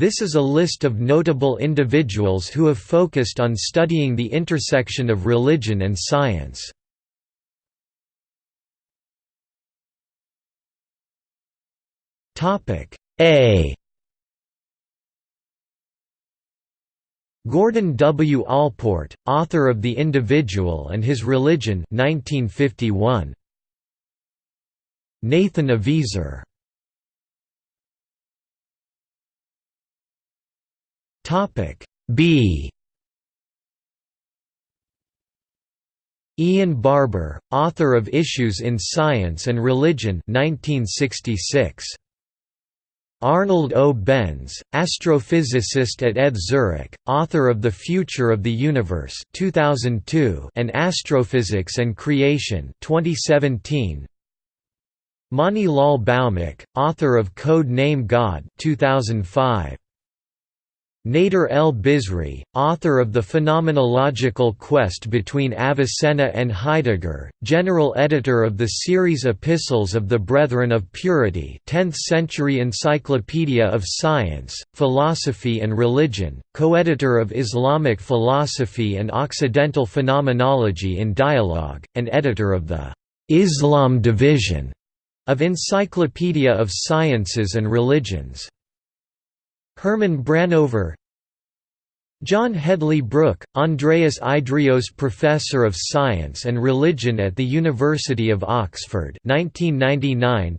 This is a list of notable individuals who have focused on studying the intersection of religion and science. A Gordon W. Allport, author of The Individual and His Religion 1951. Nathan Aviezer B Ian Barbour, author of Issues in Science and Religion 1966. Arnold O. Benz, astrophysicist at ETH Zurich, author of The Future of the Universe 2002 and Astrophysics and Creation 2017. Mani Lal Bhaumik, author of Code Name God 2005. Nader el-Bizri, author of The Phenomenological Quest Between Avicenna and Heidegger, general editor of the series Epistles of the Brethren of Purity 10th Century Encyclopedia of Science, Philosophy and Religion, co-editor of Islamic Philosophy and Occidental Phenomenology in Dialogue, and editor of the «Islam Division» of Encyclopedia of Sciences and Religions. Herman Branover John Hedley Brooke, Andreas Idreos Professor of Science and Religion at the University of Oxford 1999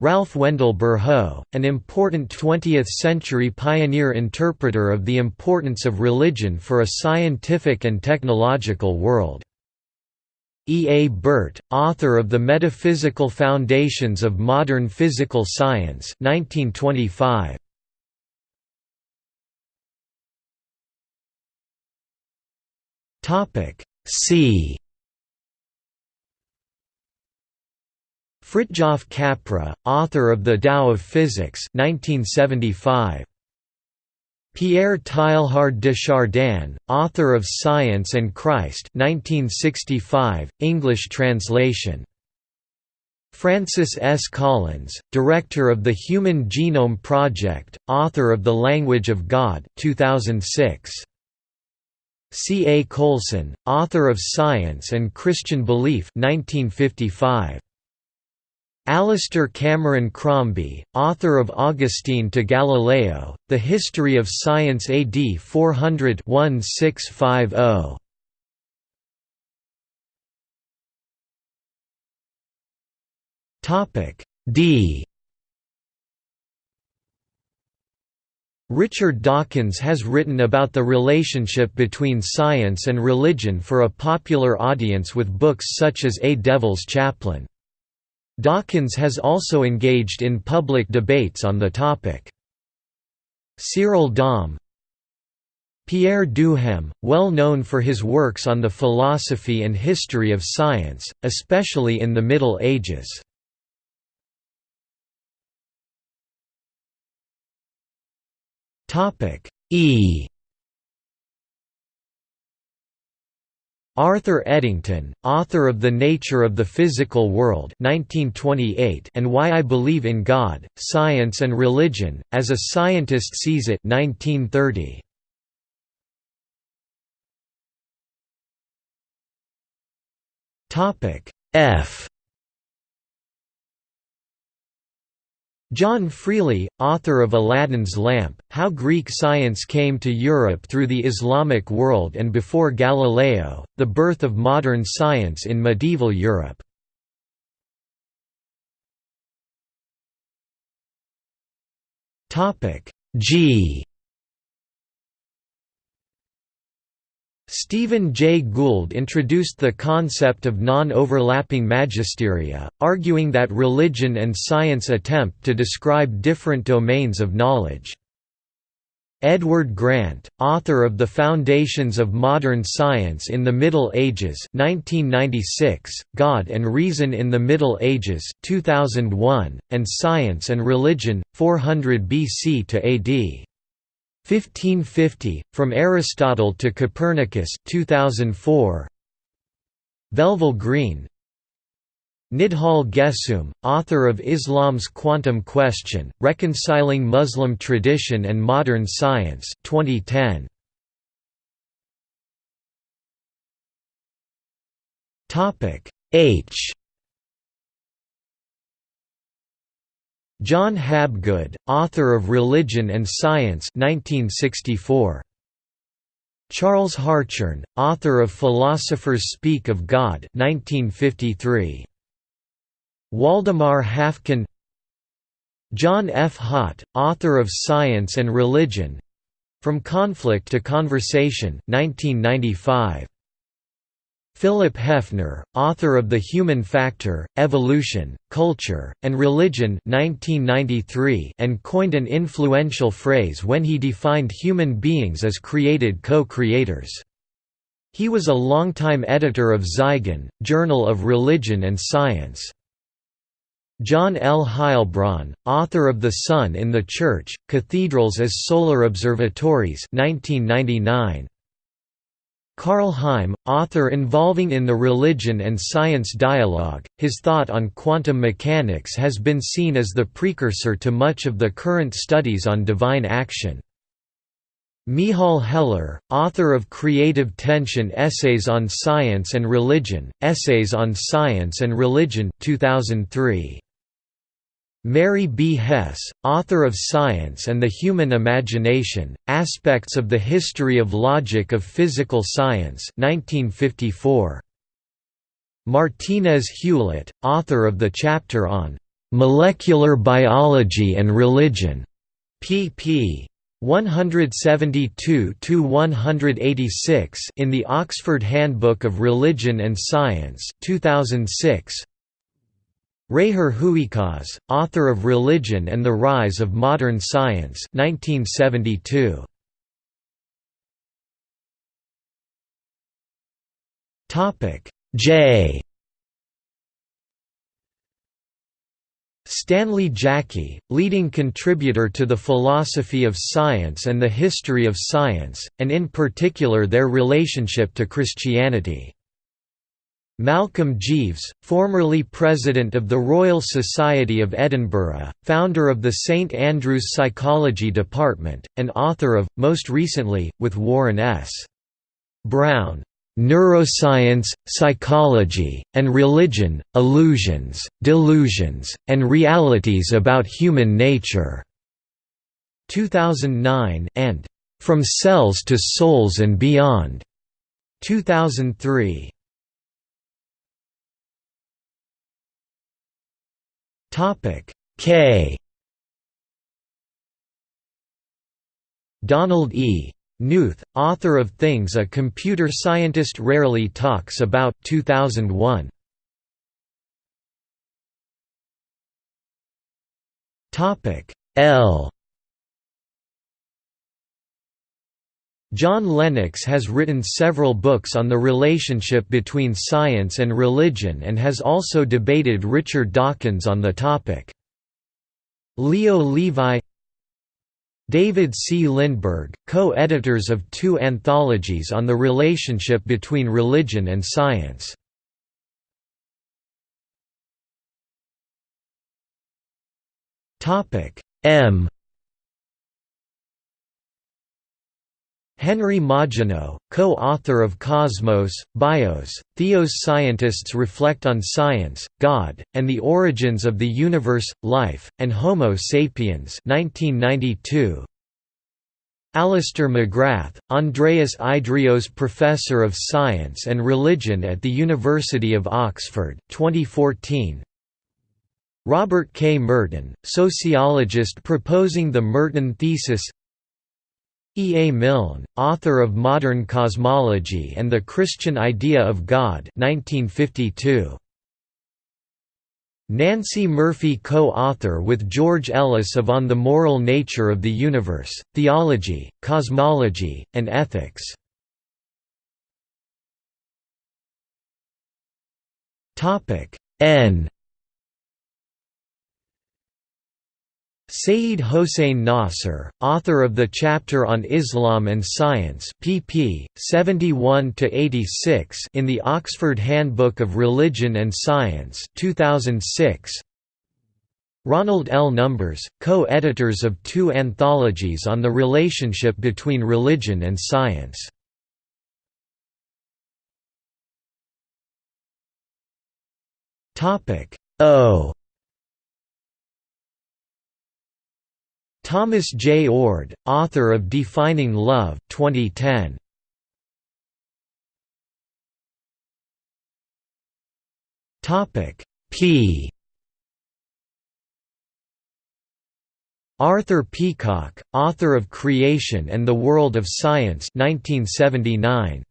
Ralph Wendell Burhoe, an important 20th-century pioneer interpreter of the importance of religion for a scientific and technological world. E. A. Burtt, author of The Metaphysical Foundations of Modern Physical Science 1925. C. Fritjof Capra, author of The Tao of Physics 1975. Pierre Teilhard de Chardin, author of Science and Christ 1965, English translation. Francis S. Collins, director of the Human Genome Project, author of The Language of God 2006. C. A. Coulson, author of Science and Christian Belief 1955. Alistair Cameron Crombie, author of Augustine to Galileo, The History of Science AD 400 1650. D Richard Dawkins has written about the relationship between science and religion for a popular audience with books such as A Devil's Chaplain. Dawkins has also engaged in public debates on the topic. Cyril Domb Pierre Duhem, well known for his works on the philosophy and history of science, especially in the Middle Ages. E Arthur Eddington, author of The Nature of the Physical World 1928 and Why I Believe in God, Science and Religion, as a Scientist Sees It 1930. F John Freely, author of Aladdin's Lamp, How Greek Science Came to Europe Through the Islamic World and Before Galileo, The Birth of Modern Science in Medieval Europe. G Stephen Jay Gould introduced the concept of non-overlapping magisteria, arguing that religion and science attempt to describe different domains of knowledge. Edward Grant, author of The Foundations of Modern Science in the Middle Ages 1996, God and Reason in the Middle Ages 2001, and Science and Religion, 400 BC to AD. 1550, From Aristotle to Copernicus 2004. Velvel Green Nidhal Guessoum, author of Islam's Quantum Question, Reconciling Muslim Tradition and Modern Science 2010. H John Habgood, author of Religion and Science 1964. Charles Hartshorne, author of Philosophers Speak of God 1953. Waldemar Haffkine John F. Haught, author of Science and Religion From Conflict to Conversation 1995. Philip Hefner, author of The Human Factor, Evolution, Culture, and Religion 1993 and coined an influential phrase when he defined human beings as created co-creators. He was a longtime editor of Zygon, Journal of Religion and Science. John L. Heilbron, author of The Sun in the Church, Cathedrals as Solar Observatories 1999. Karl Heim, author involving in the religion and science dialogue, his thought on quantum mechanics has been seen as the precursor to much of the current studies on divine action. Michal Heller, author of Creative Tension Essays on Science and Religion, Essays on Science and Religion 2003. Mary B. Hesse, author of Science and the Human Imagination, Aspects of the History of Logic of Physical Science 1954. Martinez Hewlett, author of the chapter on "'Molecular Biology and Religion' pp. 172–186 in the Oxford Handbook of Religion and Science 2006, Reijer Hooykaas, author of Religion and the Rise of Modern Science 1972. J Stanley Jaki, leading contributor to the philosophy of science and the history of science, and in particular their relationship to Christianity. Malcolm Jeeves, formerly president of the Royal Society of Edinburgh, founder of the St Andrews Psychology Department, and author of, most recently, with Warren S. Brown, "'Neuroscience, Psychology, and Religion, Illusions, Delusions, and Realities About Human Nature' 2009 and "'From Cells to Souls and Beyond' 2003. Topic K Donald E. Knuth, author of Things a Computer Scientist Rarely Talks About 2001. Topic L John Lennox has written several books on the relationship between science and religion and has also debated Richard Dawkins on the topic. Leo Levi David C. Lindberg, co-editors of two anthologies on the relationship between religion and science. M Henry Margenau, co-author of Cosmos, Bios, Theos Scientists reflect on science, God, and the origins of the universe, life, and Homo sapiens 1992. Alister McGrath, Andreas Idreos Professor of Science and Religion at the University of Oxford 2014. Robert K. Merton, sociologist proposing the Merton thesis E. A. Milne, author of Modern Cosmology and the Christian Idea of God 1952. Nancey Murphy co-author with George Ellis of On the Moral Nature of the Universe, Theology, Cosmology, and Ethics. N Sayyid Hossein Nasr, author of the chapter on Islam and Science pp. 71–86 in the Oxford Handbook of Religion and Science 2006. Ronald L. Numbers, co-editors of two anthologies on the relationship between religion and science. O Thomas J. Oord, author of Defining Love 2010. Topic P Arthur Peacocke, author of Creation and the World of Science 1979.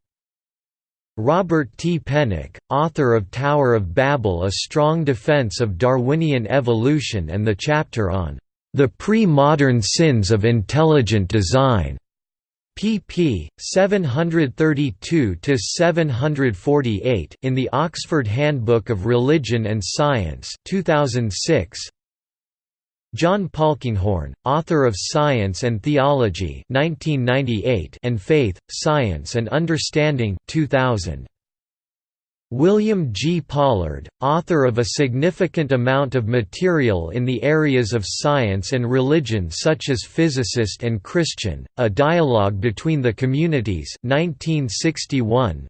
Robert T. Pennock, author of Tower of Babel A Strong Defense of Darwinian Evolution and the chapter on the Pre-Modern Sins of Intelligent Design, pp. 732–748 in the Oxford Handbook of Religion and Science 2006. John Polkinghorne, author of Science and Theology 1998 and Faith, Science and Understanding 2000. William G. Pollard, author of a significant amount of material in the areas of science and religion such as Physicist and Christian, A Dialogue Between the Communities 1961.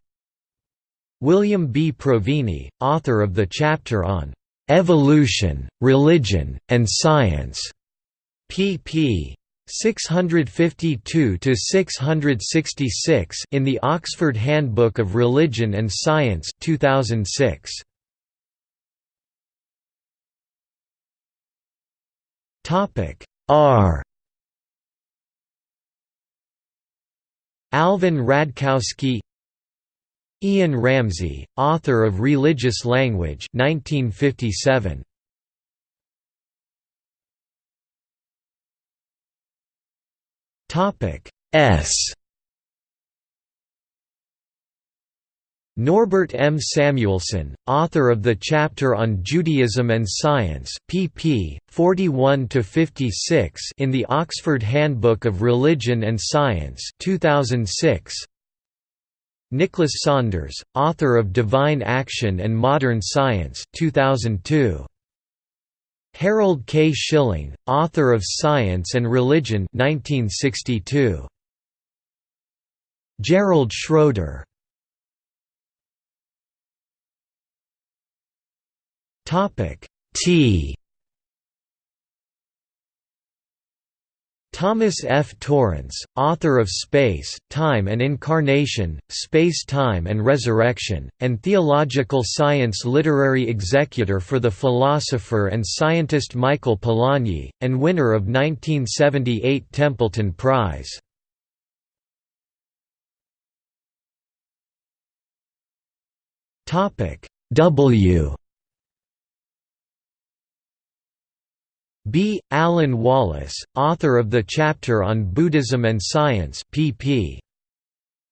William B. Provine, author of the chapter on "'Evolution, Religion, and Science' pp. 652 to 666 in the Oxford Handbook of Religion and Science 2006 Topic R. Alvin Radkowsky Ian Ramsey, author of Religious Language 1957 Topic S Norbert M. Samuelson, author of the chapter on Judaism and Science pp. 41–56 in the Oxford Handbook of Religion and Science 2006. Nicholas Saunders, author of Divine Action and Modern Science 2002. Harold K. Schilling, author of Science and Religion 1962. Gerald Schroeder T Thomas F. Torrance, author of Space, Time and Incarnation, Space-Time and Resurrection, and Theological Science Literary Executor for the philosopher and scientist Michael Polanyi, and winner of 1978 Templeton Prize. W B. Alan Wallace, author of the chapter on Buddhism and Science pp.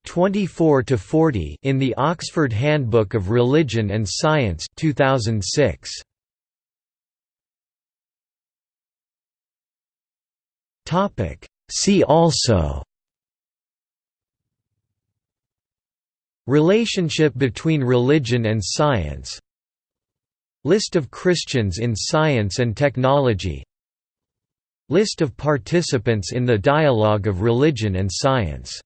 24–40 in the Oxford Handbook of Religion and Science 2006. See also Relationship between religion and science List of Christians in science and technology. List of participants in the dialogue of religion and science